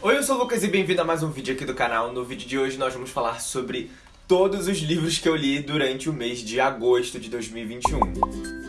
Oi, eu sou o Lucas e bem-vindo a mais um vídeo aqui do canal. No vídeo de hoje nós vamos falar sobre todos os livros que eu li durante o mês de agosto de 2021.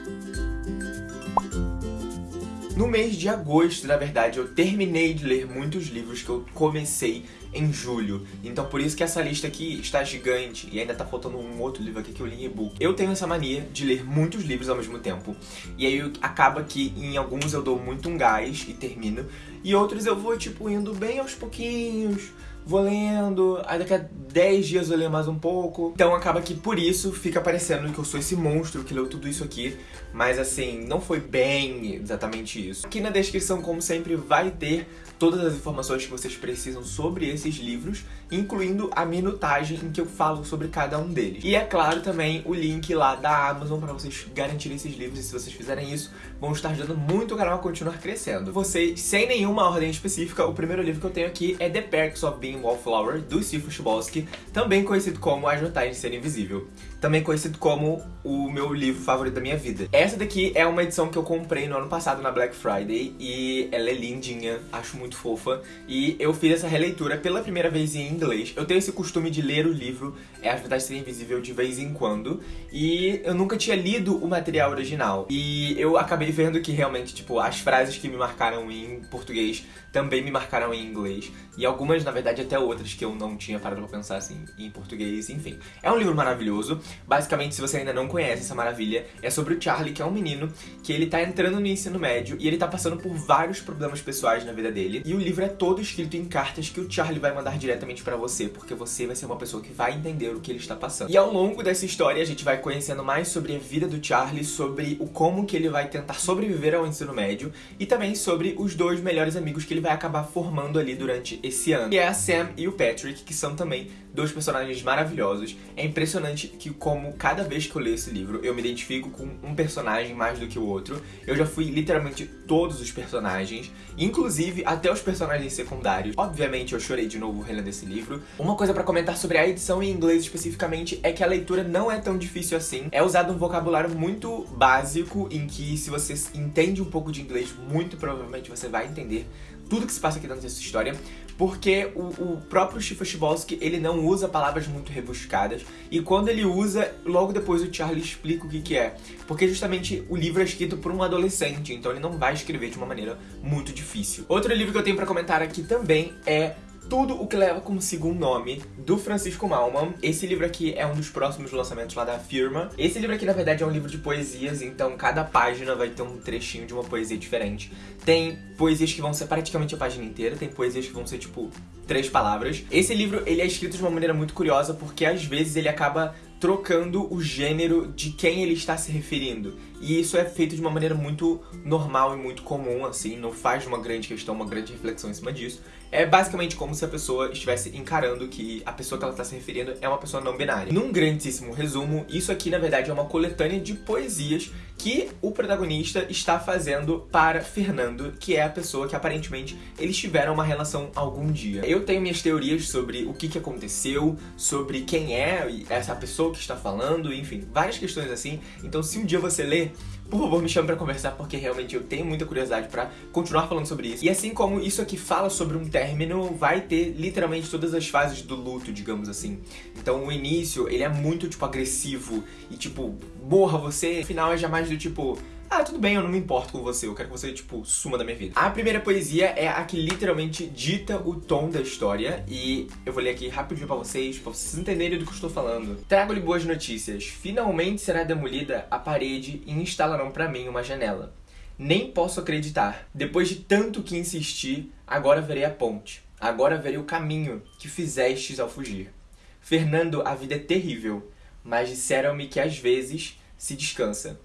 No mês de agosto, na verdade, eu terminei de ler muitos livros que eu comecei em julho. Então por isso que essa lista aqui está gigante e ainda tá faltando um outro livro aqui que eu li em e-book. Eu tenho essa mania de ler muitos livros ao mesmo tempo. E aí acaba que em alguns eu dou muito um gás e termino. E outros eu vou, tipo, indo bem aos pouquinhos, vou lendo, aí daqui a 10 dias eu leio mais um pouco. Então acaba que por isso fica parecendo que eu sou esse monstro que leu tudo isso aqui. Mas assim, não foi bem exatamente isso. Aqui na descrição, como sempre, vai ter todas as informações que vocês precisam sobre esses livros, incluindo a minutagem em que eu falo sobre cada um deles. E é claro também o link lá da Amazon para vocês garantirem esses livros, e se vocês fizerem isso, vão estar ajudando muito o canal a continuar crescendo. Vocês, sem nenhuma ordem específica, o primeiro livro que eu tenho aqui é The Perks of Being Wallflower, do Steve Chbosky, também conhecido como Vantagens de Ser Invisível. Também conhecido como o meu livro favorito da minha vida. Essa daqui é uma edição que eu comprei no ano passado na Black Friday e ela é lindinha, acho muito fofa. E eu fiz essa releitura pela primeira vez em inglês. Eu tenho esse costume de ler o livro É As Vantagens de Ser Invisível de vez em quando. E eu nunca tinha lido o material original. E eu acabei vendo que realmente, tipo, as frases que me marcaram em português também me marcaram em inglês. E algumas, na verdade, até outras que eu não tinha parado pra pensar assim em português, enfim. É um livro maravilhoso. Basicamente, se você ainda não conhece essa maravilha, é sobre o Charlie, que é um menino que ele tá entrando no ensino médio e ele tá passando por vários problemas pessoais na vida dele. E o livro é todo escrito em cartas que o Charlie vai mandar diretamente pra você, porque você vai ser uma pessoa que vai entender o que ele está passando. E ao longo dessa história, a gente vai conhecendo mais sobre a vida do Charlie, sobre o como que ele vai tentar sobreviver ao ensino médio e também sobre os dois melhores amigos que ele vai acabar formando ali durante esse ano. Que é a Sam e o Patrick, que são também dois personagens maravilhosos. É impressionante que como cada vez que eu leio esse livro, eu me identifico com um personagem mais do que o outro. Eu já fui literalmente todos os personagens, inclusive até os personagens secundários. Obviamente eu chorei de novo relendo esse livro. Uma coisa pra comentar sobre a edição em inglês especificamente é que a leitura não é tão difícil assim. É usado um vocabulário muito básico, em que se você entende um pouco de inglês, muito provavelmente você vai entender tudo que se passa aqui dentro dessa história, porque o, o próprio Chifoshibolsky, ele não usa palavras muito rebuscadas, e quando ele usa, logo depois o Charlie explica o que que é. Porque justamente o livro é escrito por um adolescente, então ele não vai escrever de uma maneira muito difícil. Outro livro que eu tenho pra comentar aqui também é tudo o que leva consigo um nome, do Francisco Malman. Esse livro aqui é um dos próximos lançamentos lá da firma. Esse livro aqui, na verdade, é um livro de poesias, então cada página vai ter um trechinho de uma poesia diferente. Tem poesias que vão ser praticamente a página inteira, tem poesias que vão ser, tipo, três palavras. Esse livro, ele é escrito de uma maneira muito curiosa, porque às vezes ele acaba trocando o gênero de quem ele está se referindo. E isso é feito de uma maneira muito normal e muito comum, assim, não faz uma grande questão, uma grande reflexão em cima disso. É basicamente como se a pessoa estivesse encarando que a pessoa que ela está se referindo é uma pessoa não binária. Num grandíssimo resumo, isso aqui na verdade é uma coletânea de poesias que o protagonista está fazendo para Fernando, que é a pessoa que aparentemente eles tiveram uma relação algum dia. Eu tenho minhas teorias sobre o que, que aconteceu, sobre quem é essa pessoa que está falando, enfim, várias questões assim. Então se um dia você ler, por favor, me chame pra conversar, porque realmente eu tenho muita curiosidade pra continuar falando sobre isso. E assim como isso aqui fala sobre um término, vai ter literalmente todas as fases do luto, digamos assim. Então o início, ele é muito, tipo, agressivo e, tipo, morra você. O final é já mais do tipo ah, tudo bem, eu não me importo com você, eu quero que você, tipo, suma da minha vida. A primeira poesia é a que literalmente dita o tom da história e eu vou ler aqui rapidinho pra vocês, pra vocês entenderem do que eu estou falando. Trago-lhe boas notícias. Finalmente será demolida a parede e instalarão pra mim uma janela. Nem posso acreditar. Depois de tanto que insisti, agora verei a ponte. Agora verei o caminho que fizestes ao fugir. Fernando, a vida é terrível, mas disseram-me que às vezes se descansa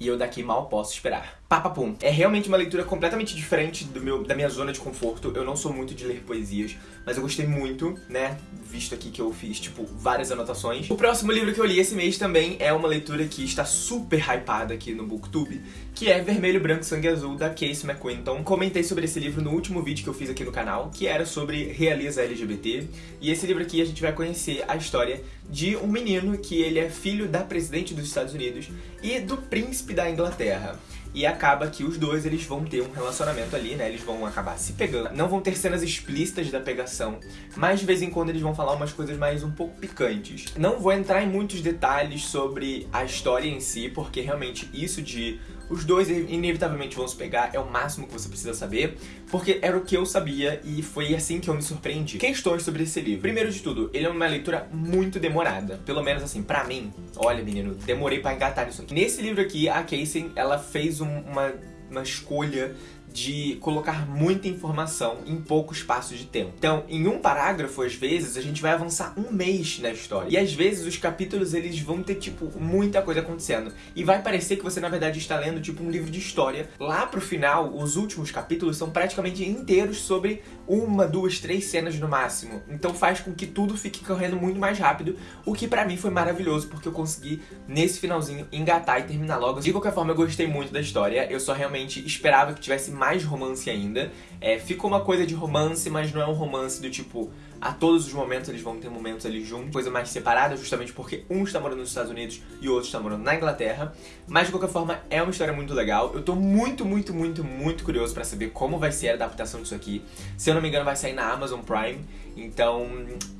e eu daqui mal posso esperar. Papapum. É realmente uma leitura completamente diferente do meu, da minha zona de conforto. Eu não sou muito de ler poesias, mas eu gostei muito, né? Visto aqui que eu fiz, tipo, várias anotações. O próximo livro que eu li esse mês também é uma leitura que está super hypada aqui no Booktube, que é Vermelho, Branco, Sangue Azul, da Casey McQuinton. Comentei sobre esse livro no último vídeo que eu fiz aqui no canal, que era sobre realiza LGBT. E esse livro aqui a gente vai conhecer a história de um menino que ele é filho da presidente dos Estados Unidos e do príncipe da Inglaterra. E acaba que os dois eles vão ter um relacionamento ali, né? Eles vão acabar se pegando. Não vão ter cenas explícitas da pegação, mas de vez em quando eles vão falar umas coisas mais um pouco picantes. Não vou entrar em muitos detalhes sobre a história em si, porque realmente isso de os dois inevitavelmente vão se pegar, é o máximo que você precisa saber, porque era o que eu sabia e foi assim que eu me surpreendi. Questões sobre esse livro. Primeiro de tudo, ele é uma leitura muito demorada. Pelo menos assim, pra mim. Olha, menino, demorei pra engatar isso aqui. Nesse livro aqui, a Casey, ela fez um, uma, uma escolha de colocar muita informação em pouco espaço de tempo. Então, em um parágrafo, às vezes, a gente vai avançar um mês na história. E às vezes os capítulos eles vão ter, tipo, muita coisa acontecendo. E vai parecer que você, na verdade, está lendo, tipo, um livro de história. Lá pro final, os últimos capítulos são praticamente inteiros sobre uma, duas, três cenas no máximo. Então faz com que tudo fique correndo muito mais rápido, o que pra mim foi maravilhoso, porque eu consegui, nesse finalzinho, engatar e terminar logo. De qualquer forma, eu gostei muito da história. Eu só realmente esperava que tivesse mais mais romance ainda. É, fica uma coisa de romance, mas não é um romance do tipo, a todos os momentos eles vão ter momentos ali juntos, coisa mais separada, justamente porque um está morando nos Estados Unidos e o outro está morando na Inglaterra. Mas de qualquer forma, é uma história muito legal. Eu tô muito, muito, muito, muito curioso pra saber como vai ser a adaptação disso aqui. Se eu não me engano, vai sair na Amazon Prime. Então,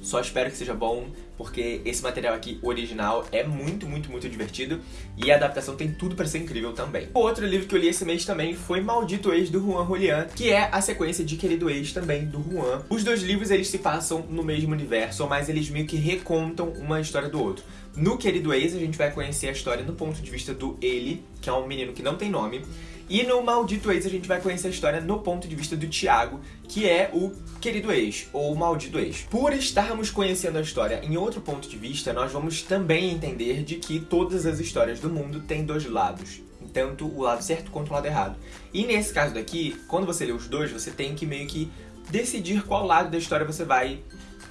só espero que seja bom, porque esse material aqui, original, é muito, muito, muito divertido e a adaptação tem tudo para ser incrível também. O outro livro que eu li esse mês também foi Maldito Ex, do Juan Julián, que é a sequência de Querido Ex também, do Juan. Os dois livros, eles se passam no mesmo universo, mas eles meio que recontam uma história do outro. No Querido Ex, a gente vai conhecer a história do ponto de vista do ele, que é um menino que não tem nome, e no Maldito Ex a gente vai conhecer a história no ponto de vista do Tiago, que é o querido ex, ou o maldito ex. Por estarmos conhecendo a história em outro ponto de vista, nós vamos também entender de que todas as histórias do mundo têm dois lados. Tanto o lado certo quanto o lado errado. E nesse caso daqui, quando você lê os dois, você tem que meio que decidir qual lado da história você vai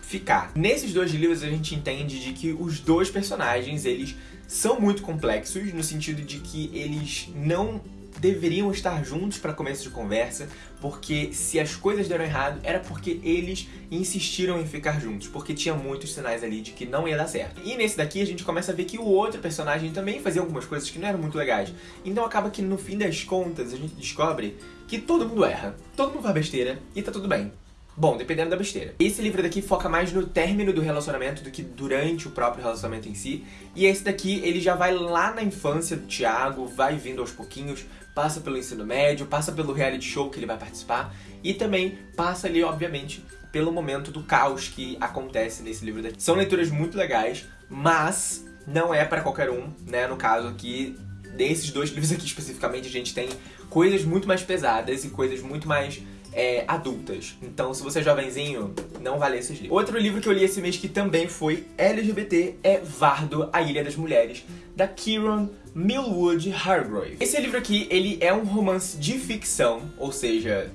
ficar. Nesses dois livros a gente entende de que os dois personagens, eles são muito complexos, no sentido de que eles não deveriam estar juntos para começo de conversa, porque se as coisas deram errado, era porque eles insistiram em ficar juntos, porque tinha muitos sinais ali de que não ia dar certo. E nesse daqui a gente começa a ver que o outro personagem também fazia algumas coisas que não eram muito legais. Então acaba que no fim das contas a gente descobre que todo mundo erra, todo mundo faz besteira e tá tudo bem. Bom, dependendo da besteira. Esse livro daqui foca mais no término do relacionamento do que durante o próprio relacionamento em si. E esse daqui, ele já vai lá na infância do Thiago, vai vindo aos pouquinhos, passa pelo ensino médio, passa pelo reality show que ele vai participar e também passa ali, obviamente, pelo momento do caos que acontece nesse livro daqui. São leituras muito legais, mas não é para qualquer um, né? No caso aqui, desses dois livros aqui especificamente, a gente tem coisas muito mais pesadas e coisas muito mais é, adultas. Então, se você é jovenzinho, não vale esses livros. Outro livro que eu li esse mês que também foi LGBT é Vardo, A Ilha das Mulheres, da Kieran Millwood Hargrave. Esse livro aqui, ele é um romance de ficção, ou seja,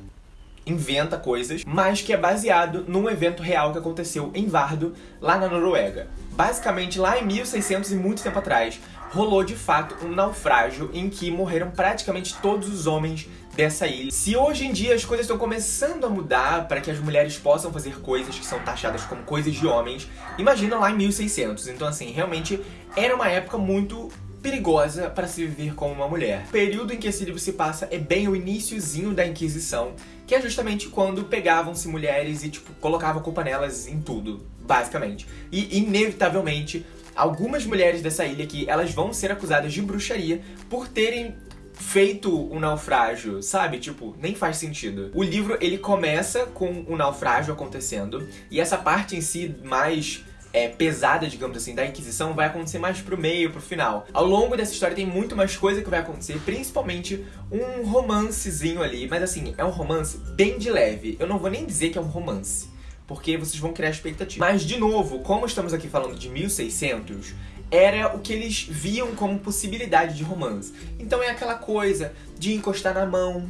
inventa coisas, mas que é baseado num evento real que aconteceu em Vardo, lá na Noruega. Basicamente, lá em 1600 e muito tempo atrás, rolou de fato um naufrágio em que morreram praticamente todos os homens dessa ilha. Se hoje em dia as coisas estão começando a mudar para que as mulheres possam fazer coisas que são taxadas como coisas de homens, imagina lá em 1600. Então assim, realmente era uma época muito perigosa para se viver como uma mulher. O período em que esse livro se passa é bem o iníciozinho da Inquisição, que é justamente quando pegavam-se mulheres e, tipo, colocavam culpa nelas em tudo, basicamente. E, inevitavelmente, algumas mulheres dessa ilha aqui, elas vão ser acusadas de bruxaria por terem feito um naufrágio, sabe? Tipo, nem faz sentido. O livro, ele começa com o um naufrágio acontecendo, e essa parte em si mais é, pesada, digamos assim, da Inquisição vai acontecer mais pro meio, pro final. Ao longo dessa história tem muito mais coisa que vai acontecer, principalmente um romancezinho ali, mas assim, é um romance bem de leve. Eu não vou nem dizer que é um romance, porque vocês vão criar expectativa. Mas, de novo, como estamos aqui falando de 1600, era o que eles viam como possibilidade de romance. Então é aquela coisa de encostar na mão,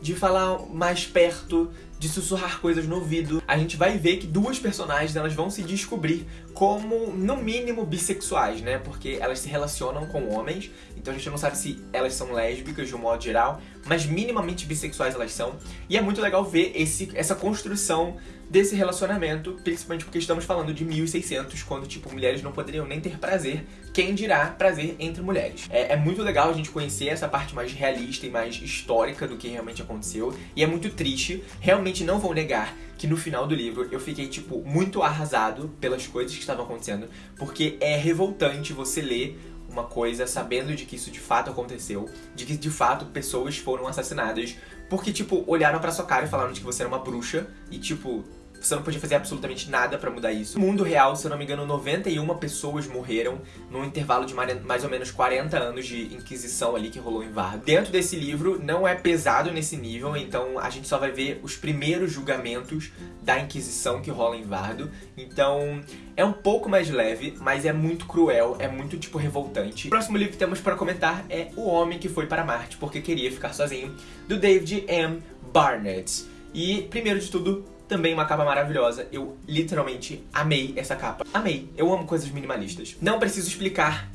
de falar mais perto, de sussurrar coisas no ouvido. A gente vai ver que duas personagens elas vão se descobrir como, no mínimo, bissexuais, né? Porque elas se relacionam com homens, então a gente não sabe se elas são lésbicas de um modo geral, mas minimamente bissexuais elas são. E é muito legal ver esse, essa construção desse relacionamento, principalmente porque estamos falando de 1600, quando, tipo, mulheres não poderiam nem ter prazer, quem dirá prazer entre mulheres. É, é, muito legal a gente conhecer essa parte mais realista e mais histórica do que realmente aconteceu, e é muito triste, realmente não vou negar que no final do livro eu fiquei, tipo, muito arrasado pelas coisas que estavam acontecendo, porque é revoltante você ler uma coisa sabendo de que isso de fato aconteceu, de que de fato pessoas foram assassinadas, porque, tipo, olharam pra sua cara e falaram de que você era uma bruxa, e, tipo, você não podia fazer absolutamente nada pra mudar isso. No mundo real, se eu não me engano, 91 pessoas morreram num intervalo de mais ou menos 40 anos de inquisição ali que rolou em Varda. Dentro desse livro, não é pesado nesse nível, então a gente só vai ver os primeiros julgamentos da Inquisição que rola em Vardo. Então, é um pouco mais leve, mas é muito cruel, é muito, tipo, revoltante. O próximo livro que temos para comentar é O Homem que Foi para Marte Porque Queria Ficar Sozinho, do David M. Barnett. E, primeiro de tudo, também uma capa maravilhosa. Eu literalmente amei essa capa. Amei. Eu amo coisas minimalistas. Não preciso explicar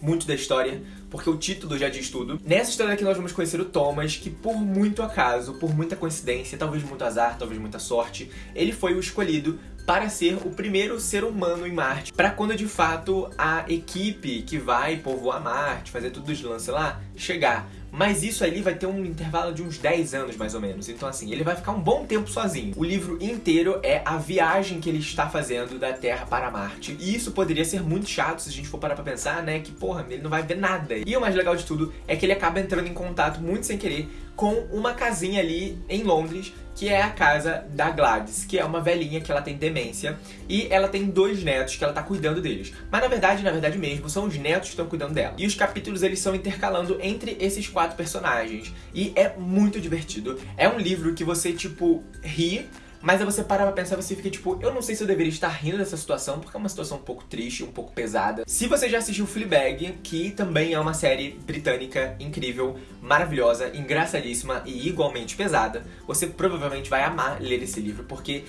muito da história, porque o título já diz tudo. Nessa história aqui nós vamos conhecer o Thomas, que por muito acaso, por muita coincidência, talvez muito azar, talvez muita sorte, ele foi o escolhido para ser o primeiro ser humano em Marte, para quando de fato a equipe que vai povoar Marte, fazer tudo os lances lá, chegar. Mas isso ali vai ter um intervalo de uns 10 anos, mais ou menos. Então, assim, ele vai ficar um bom tempo sozinho. O livro inteiro é a viagem que ele está fazendo da Terra para Marte. E isso poderia ser muito chato se a gente for parar pra pensar, né? Que, porra, ele não vai ver nada. E o mais legal de tudo é que ele acaba entrando em contato muito sem querer com uma casinha ali em Londres, que é a casa da Gladys, que é uma velhinha que ela tem demência, e ela tem dois netos que ela tá cuidando deles. Mas na verdade, na verdade mesmo, são os netos que estão cuidando dela. E os capítulos eles são intercalando entre esses quatro personagens. E é muito divertido. É um livro que você, tipo, ri, mas aí você para pra pensar e você fica tipo, eu não sei se eu deveria estar rindo dessa situação, porque é uma situação um pouco triste, um pouco pesada. Se você já assistiu Fleabag, que também é uma série britânica incrível, maravilhosa, engraçadíssima e igualmente pesada, você provavelmente vai amar ler esse livro, porque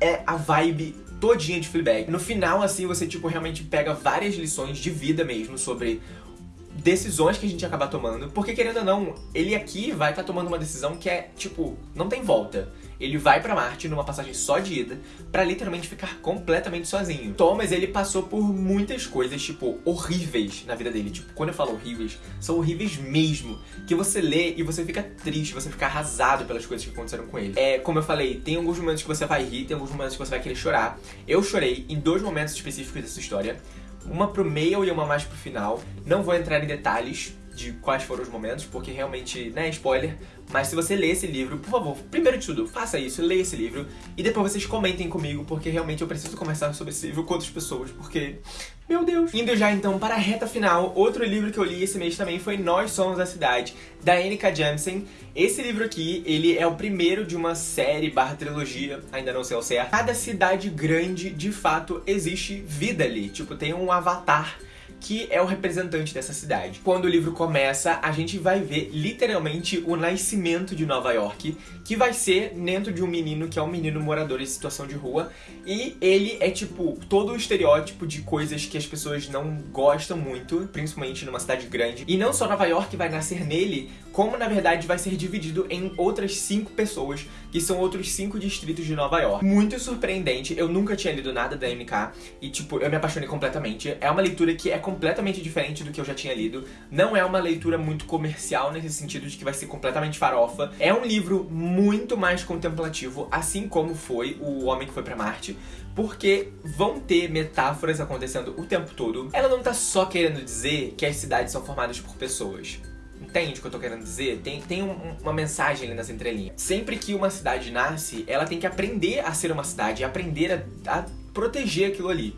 é a vibe todinha de Fleabag. No final, assim, você, tipo, realmente pega várias lições de vida mesmo sobre decisões que a gente acaba tomando, porque querendo ou não, ele aqui vai estar tá tomando uma decisão que é, tipo, não tem volta. Ele vai para Marte numa passagem só de ida, para literalmente ficar completamente sozinho. Thomas, ele passou por muitas coisas, tipo, horríveis na vida dele. Tipo, quando eu falo horríveis, são horríveis mesmo, que você lê e você fica triste, você fica arrasado pelas coisas que aconteceram com ele. É, como eu falei, tem alguns momentos que você vai rir, tem alguns momentos que você vai querer chorar. Eu chorei em dois momentos específicos dessa história uma pro meio e uma mais pro final. Não vou entrar em detalhes de quais foram os momentos, porque realmente, né, spoiler. Mas se você ler esse livro, por favor, primeiro de tudo, faça isso, leia esse livro. E depois vocês comentem comigo, porque realmente eu preciso conversar sobre esse livro com outras pessoas, porque... Meu Deus! Indo já então para a reta final, outro livro que eu li esse mês também foi Nós Somos a Cidade, da N.K. Jemisin. Esse livro aqui, ele é o primeiro de uma série barra trilogia, ainda não sei ao certo. Cada cidade grande, de fato, existe vida ali. Tipo, tem um avatar que é o representante dessa cidade. Quando o livro começa, a gente vai ver literalmente o nascimento de Nova York, que vai ser dentro de um menino que é um menino morador em situação de rua, e ele é tipo todo o estereótipo de coisas que as pessoas não gostam muito, principalmente numa cidade grande. E não só Nova York vai nascer nele, como na verdade vai ser dividido em outras cinco pessoas, que são outros cinco distritos de Nova York. Muito surpreendente, eu nunca tinha lido nada da MK, e tipo, eu me apaixonei completamente. É uma leitura que é completamente diferente do que eu já tinha lido. Não é uma leitura muito comercial nesse sentido de que vai ser completamente farofa. É um livro muito mais contemplativo, assim como foi O Homem que Foi para Marte, porque vão ter metáforas acontecendo o tempo todo. Ela não tá só querendo dizer que as cidades são formadas por pessoas. Entende o que eu tô querendo dizer? Tem, tem um, uma mensagem ali nas entrelinhas. Sempre que uma cidade nasce, ela tem que aprender a ser uma cidade, aprender a, a proteger aquilo ali.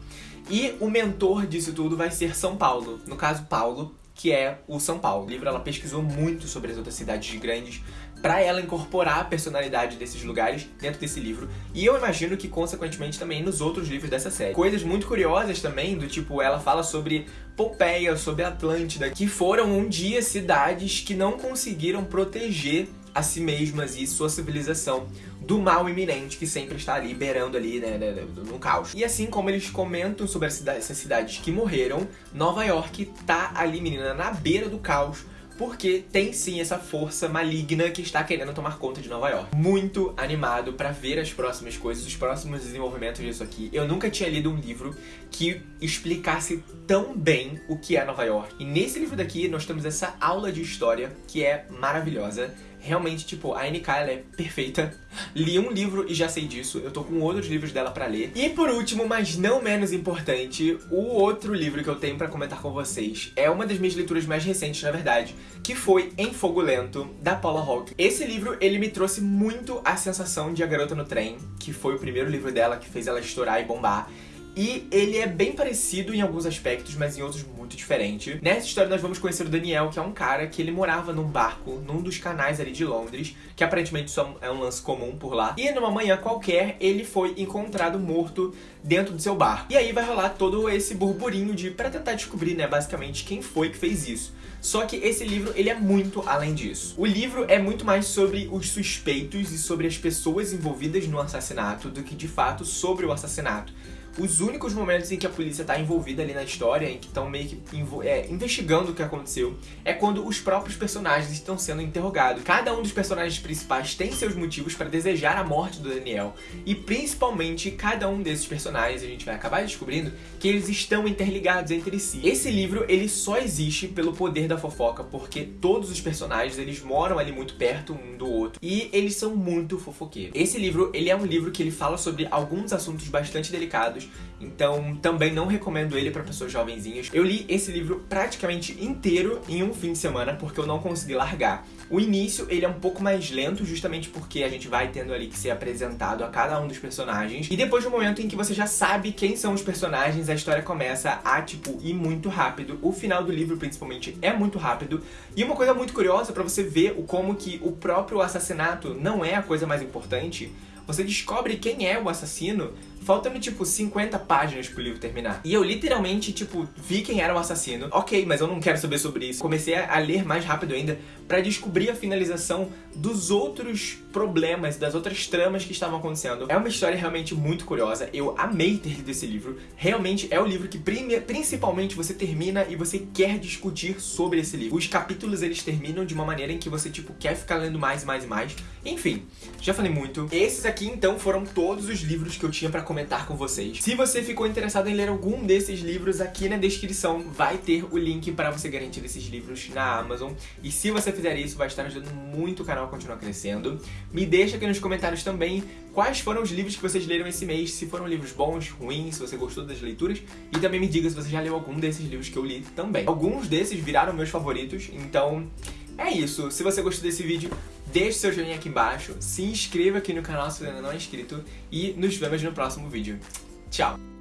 E o mentor disso tudo vai ser São Paulo. No caso, Paulo, que é o São Paulo. O livro ela pesquisou muito sobre as outras cidades grandes para ela incorporar a personalidade desses lugares dentro desse livro. E eu imagino que, consequentemente, também nos outros livros dessa série. Coisas muito curiosas também, do tipo, ela fala sobre Pompeia, sobre Atlântida, que foram um dia cidades que não conseguiram proteger a si mesmas e sua civilização do mal iminente que sempre está ali, beirando ali, né, né, né no caos. E assim como eles comentam sobre essas cidades que morreram, Nova York tá ali, menina, na beira do caos, porque tem sim essa força maligna que está querendo tomar conta de Nova York. Muito animado para ver as próximas coisas, os próximos desenvolvimentos disso aqui. Eu nunca tinha lido um livro que explicasse tão bem o que é Nova York. E nesse livro daqui nós temos essa aula de história que é maravilhosa realmente, tipo, a NK ela é perfeita. Li um livro e já sei disso, eu tô com outros livros dela pra ler. E por último, mas não menos importante, o outro livro que eu tenho pra comentar com vocês é uma das minhas leituras mais recentes, na verdade, que foi Em Fogo Lento, da Paula Hawke. Esse livro, ele me trouxe muito a sensação de A Garota no Trem, que foi o primeiro livro dela que fez ela estourar e bombar. E ele é bem parecido em alguns aspectos, mas em outros muito diferente. Nessa história nós vamos conhecer o Daniel, que é um cara que ele morava num barco, num dos canais ali de Londres, que aparentemente só é um lance comum por lá. E numa manhã qualquer, ele foi encontrado morto dentro do seu barco. E aí vai rolar todo esse burburinho de para tentar descobrir, né, basicamente quem foi que fez isso. Só que esse livro, ele é muito além disso. O livro é muito mais sobre os suspeitos e sobre as pessoas envolvidas no assassinato do que de fato sobre o assassinato os únicos momentos em que a polícia tá envolvida ali na história, em que estão meio que é, investigando o que aconteceu, é quando os próprios personagens estão sendo interrogados. Cada um dos personagens principais tem seus motivos para desejar a morte do Daniel, e principalmente cada um desses personagens, a gente vai acabar descobrindo que eles estão interligados entre si. Esse livro, ele só existe pelo poder da fofoca, porque todos os personagens, eles moram ali muito perto um do outro, e eles são muito fofoqueiros. Esse livro, ele é um livro que ele fala sobre alguns assuntos bastante delicados, então também não recomendo ele para pessoas jovenzinhas. Eu li esse livro praticamente inteiro em um fim de semana porque eu não consegui largar. O início ele é um pouco mais lento justamente porque a gente vai tendo ali que ser apresentado a cada um dos personagens e depois do momento em que você já sabe quem são os personagens, a história começa a tipo ir muito rápido. O final do livro principalmente é muito rápido e uma coisa muito curiosa para você ver o como que o próprio assassinato não é a coisa mais importante você descobre quem é o assassino faltando, tipo, 50 páginas pro livro terminar. E eu literalmente, tipo, vi quem era o assassino. Ok, mas eu não quero saber sobre isso. Comecei a ler mais rápido ainda para descobrir a finalização dos outros problemas, das outras tramas que estavam acontecendo. É uma história realmente muito curiosa. Eu amei ter lido esse livro. Realmente é o livro que principalmente você termina e você quer discutir sobre esse livro. Os capítulos, eles terminam de uma maneira em que você, tipo, quer ficar lendo mais e mais e mais. Enfim, já falei muito. Esses aqui, então, foram todos os livros que eu tinha pra comentar com vocês. Se você ficou interessado em ler algum desses livros, aqui na descrição vai ter o link para você garantir esses livros na Amazon. E se você fizer isso, vai estar ajudando muito o canal a continuar crescendo. Me deixa aqui nos comentários também quais foram os livros que vocês leram esse mês, se foram livros bons, ruins, se você gostou das leituras. E também me diga se você já leu algum desses livros que eu li também. Alguns desses viraram meus favoritos, então é isso. Se você gostou desse vídeo, deixe seu joinha aqui embaixo, se inscreva aqui no canal se ainda não é inscrito e nos vemos no próximo vídeo. Tchau!